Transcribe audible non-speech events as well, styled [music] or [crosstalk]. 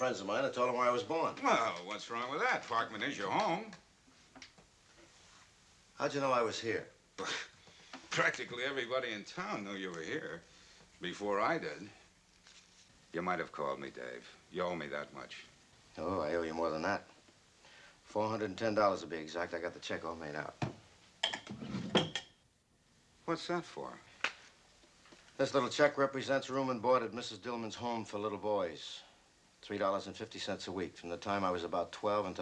friends of mine and told them where I was born. Well, what's wrong with that? Parkman is your home. How'd you know I was here? [laughs] Practically everybody in town knew you were here before I did. You might have called me, Dave. You owe me that much. Oh, I owe you more than that. $410 to be exact. I got the check all made out. What's that for? This little check represents room and board at Mrs. Dillman's home for little boys. $3.50 a week. From the time I was about 12 until